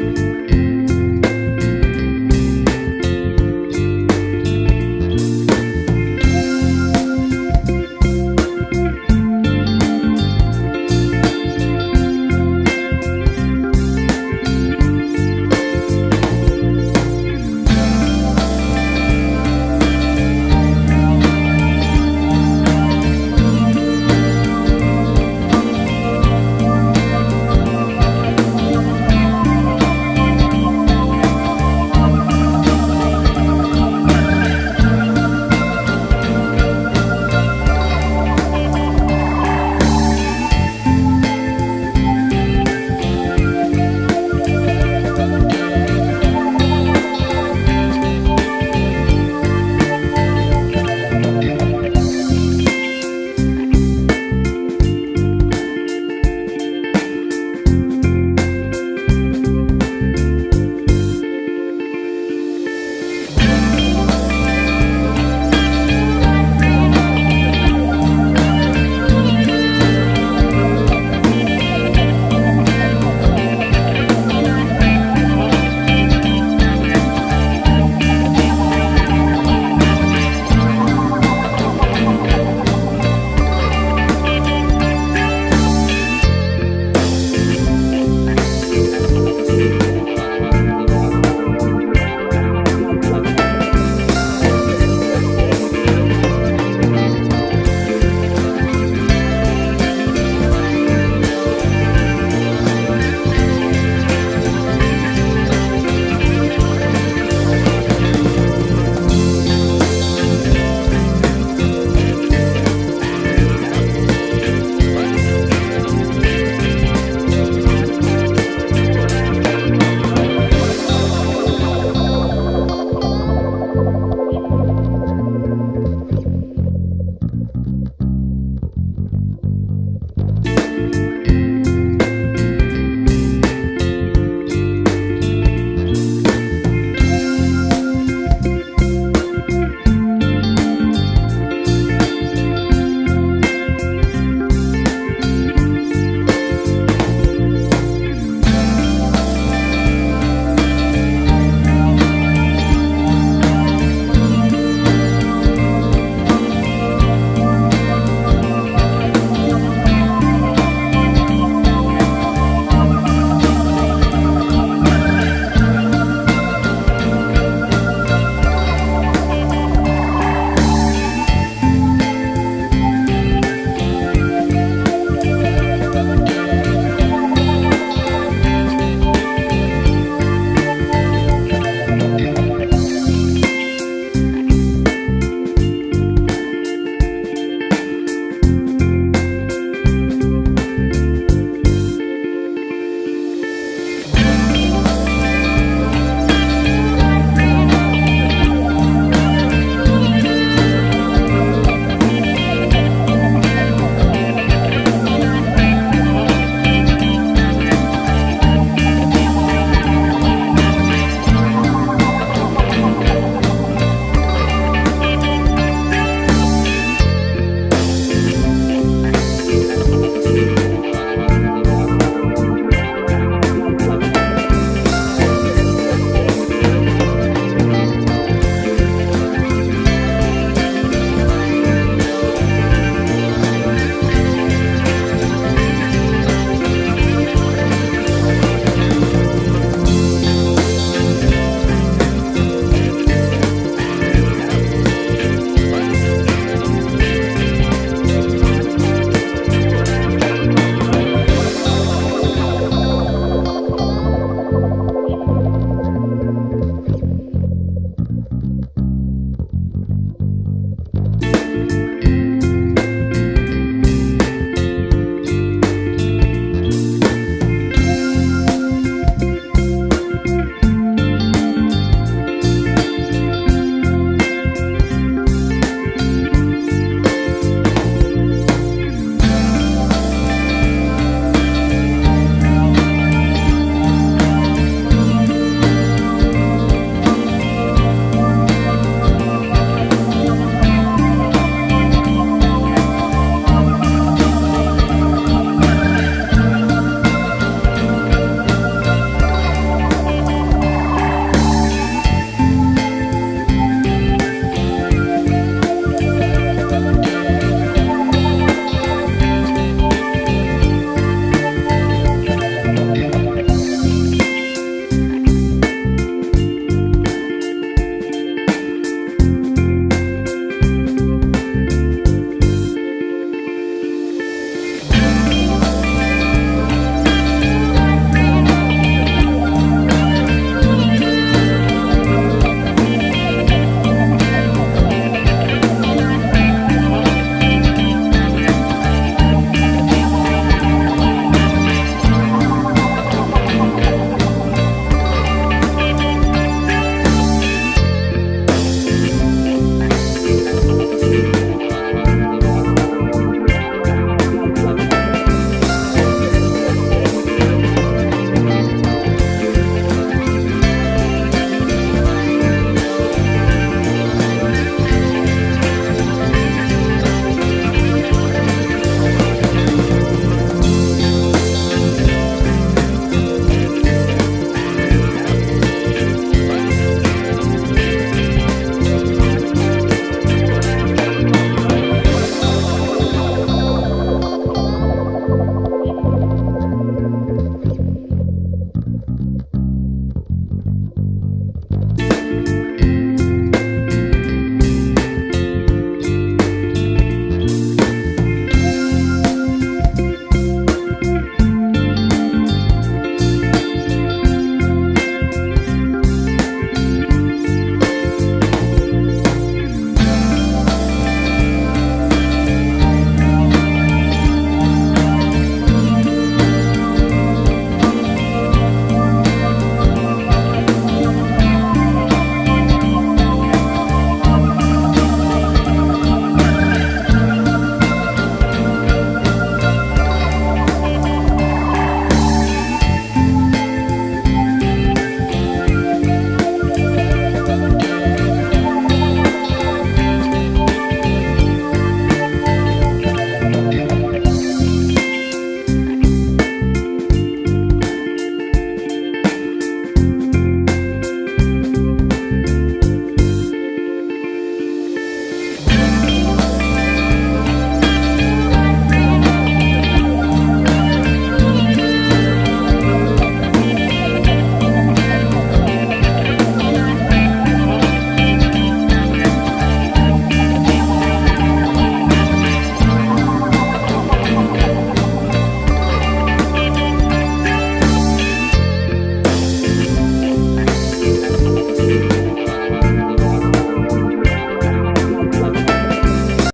you